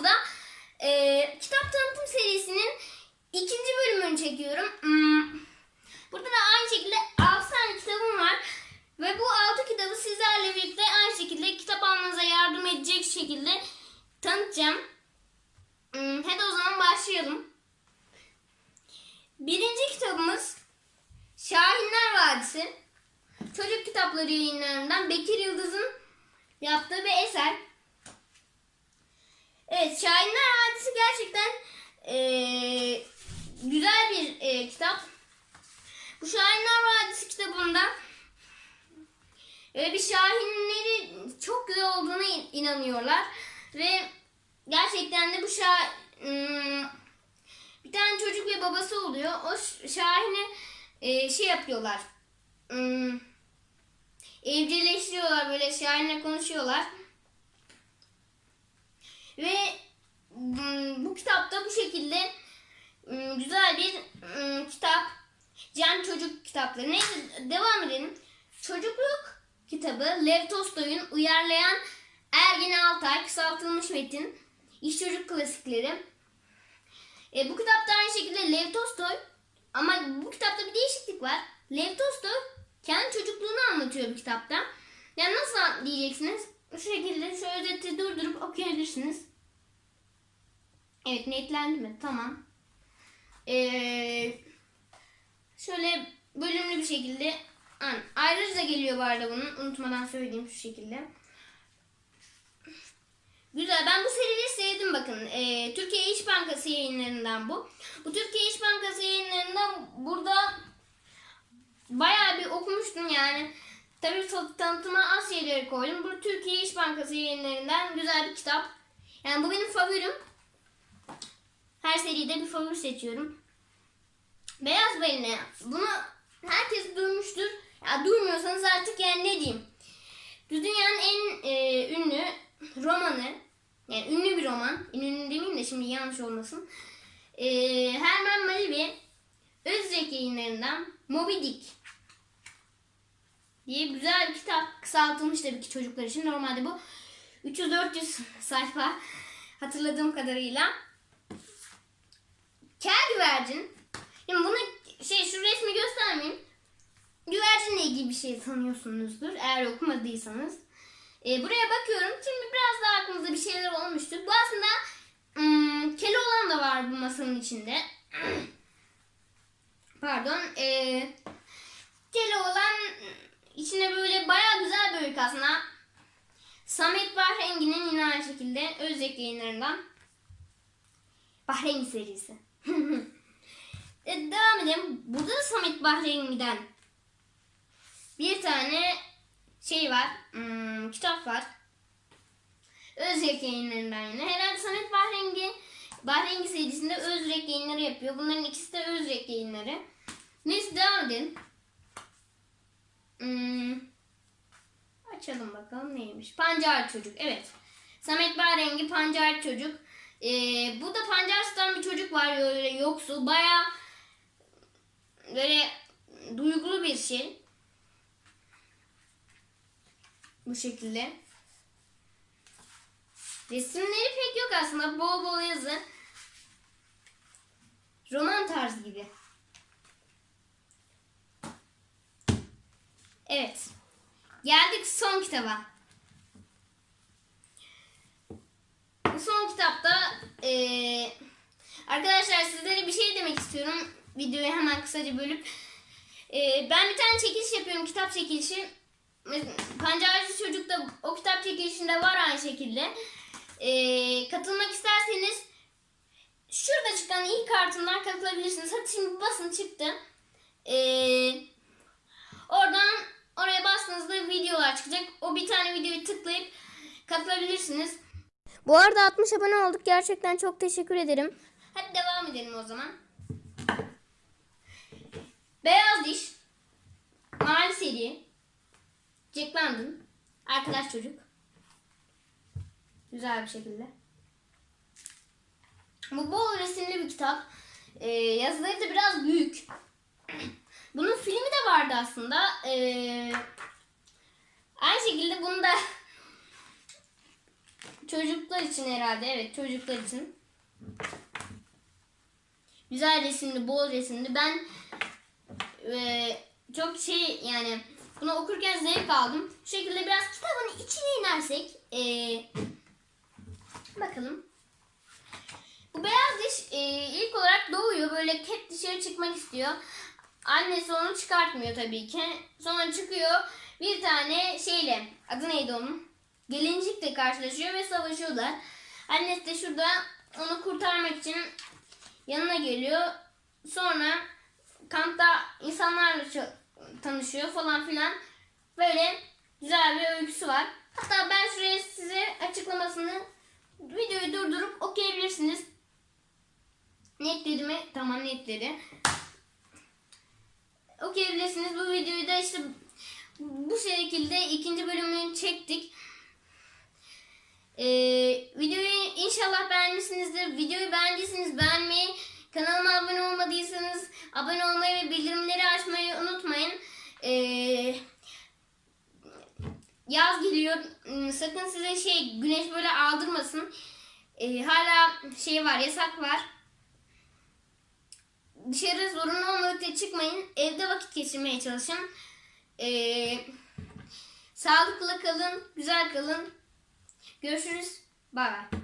videomuzda e, kitap tanıtım serisinin ikinci bölümünü çekiyorum. Hmm, Burada da aynı şekilde 6 tane kitabım var. Ve bu 6 kitabı sizlerle birlikte aynı şekilde kitap almanıza yardım edecek şekilde tanıtacağım. Hmm, Hadi o zaman başlayalım. Birinci kitabımız Şahinler Vadisi. Çocuk kitapları yayınlarından Bekir Yıldız'ın yaptığı bir eser. Evet, Şahinler Vadisi gerçekten eee, güzel bir eee, kitap. Bu Şahinler Vadisi kitabında e, bir şahinleri çok güzel olduğuna in- inanıyorlar ve gerçekten de bu şa hmm, bir tane çocuk ve babası oluyor. O şahine e, şey yapıyorlar. Hmm, evcilleştiriyorlar böyle şahinle konuşuyorlar. Ve bu kitapta bu şekilde hmm, güzel bir hmm, kitap. Cem Çocuk kitapları. Neyse devam edelim. Çocukluk kitabı Lev Tolstoy'un uyarlayan Ergin Altay kısaltılmış metin. İş çocuk klasikleri. E, bu kitapta aynı şekilde Lev Tolstoy ama bu kitapta bir değişiklik var. Lev Tolstoy kendi çocukluğunu anlatıyor bu kitapta. Yani nasıl diyeceksiniz? Bu şekilde şu özeti durdurup okuyabilirsiniz. Evet netlendi mi? Tamam. Eee Şöyle bölümlü bir şekilde An, ayrıca geliyor bu arada bunun. Unutmadan söyleyeyim şu şekilde. Güzel. Ben bu seriyi sevdim bakın. Ee, Türkiye İş Bankası yayınlarından bu. Bu Türkiye İş Bankası yayınlarından burada bayağı bir okumuştum yani. Tabii tan- tanıtıma az şeyleri koydum. Bu Türkiye İş Bankası yayınlarından güzel bir kitap. Yani bu benim favorim. Her seride bir favori seçiyorum. Beyaz balina. Bunu herkes duymuştur. Ya duymuyorsanız artık yani ne diyeyim. Dünyanın en e, ünlü romanı. Yani ünlü bir roman. Ünlü demeyeyim de şimdi yanlış olmasın. E, Herman Melville Özrek yayınlarından Moby Dick diye güzel bir kitap. Kısaltılmış tabii ki çocuklar için. Normalde bu 300-400 sayfa hatırladığım kadarıyla. Kel güvercin Şimdi bunu şey şu resmi göstermeyeyim. Güvercinle ilgili bir şey sanıyorsunuzdur eğer okumadıysanız. Ee, buraya bakıyorum. Şimdi biraz daha aklınızda bir şeyler olmuştur. Bu aslında ım, Keloğlan da var bu masanın içinde. Pardon. Ee, Keloğlan içine böyle baya güzel bir öykü aslında. Samet Bahrengi'nin yine aynı şekilde Özek yayınlarından. Bahrengi serisi. E, devam edelim. Burada da Samet Bahrengi'den bir tane şey var. hmm, kitap var. Özrek yayınlarından yine. Herhalde Samet Bahrengi Bahrengi serisinde Özrek yayınları yapıyor. Bunların ikisi de Özrek yayınları. Neyse devam edelim. Hmm, açalım bakalım neymiş. Pancar Çocuk. Evet. Samet Bahrengi Pancar Çocuk. Ee, bu da Pancars'tan bir çocuk var böyle yoksul. Bayağı böyle duygulu bir şey. Bu şekilde. Resimleri pek yok aslında. Bol bol yazı. Roman tarzı gibi. Evet. Geldik son kitaba. Bu son kitapta eee, arkadaşlar sizlere bir şey demek istiyorum. Videoyu hemen kısaca bölüp. Eee, ben bir tane çekiliş yapıyorum. Kitap çekilişi. Pancarcı Çocuk da o kitap çekilişinde var aynı şekilde. Eee, katılmak isterseniz şurada çıkan ilk kartından katılabilirsiniz. Hadi şimdi basın çıktı. Eee, oradan oraya bastığınızda videolar çıkacak. O bir tane videoyu tıklayıp katılabilirsiniz. Bu arada 60 abone olduk. Gerçekten çok teşekkür ederim. Hadi devam edelim o zaman. Beyaz Diş, Mavi Seri, Jack London, Arkadaş Çocuk. Güzel bir şekilde. Bu bol resimli bir kitap. Ee, yazıları da biraz büyük. Bunun filmi de vardı aslında. Ee, aynı şekilde bunu da çocuklar için herhalde. Evet çocuklar için. Güzel resimli, bol resimli. Ben e, çok şey yani bunu okurken zevk aldım. Bu şekilde biraz kitabın içine inersek e, bakalım. Bu beyaz diş e, ilk olarak doğuyor. Böyle hep dışarı çıkmak istiyor. Annesi onu çıkartmıyor tabii ki. Sonra çıkıyor bir tane şeyle adı neydi onun? Gelincikle karşılaşıyor ve savaşıyorlar. Annesi de şurada onu kurtarmak için yanına geliyor. Sonra kampta insanlarla tanışıyor falan filan. Böyle güzel bir öyküsü var. Hatta ben şuraya size açıklamasını videoyu durdurup okuyabilirsiniz. Netledi mi? Tamam netledi. Okuyabilirsiniz. Bu videoyu da işte bu şekilde ikinci bölümünü çektik. Ee, videoyu inşallah beğenmişsinizdir. Videoyu beğendiyseniz beğenmeyi, kanalıma abone olmadıysanız abone olmayı ve bildirimleri açmayı unutmayın. Ee, yaz geliyor. Hmm, Sakın size şey güneş böyle aldırmasın. Ee, hala şey var, yasak var. Dışarı zorunlu olmadıkça çıkmayın. Evde vakit geçirmeye çalışın. Ee, sağlıklı kalın, güzel kalın. Görüşürüz. Bay bay.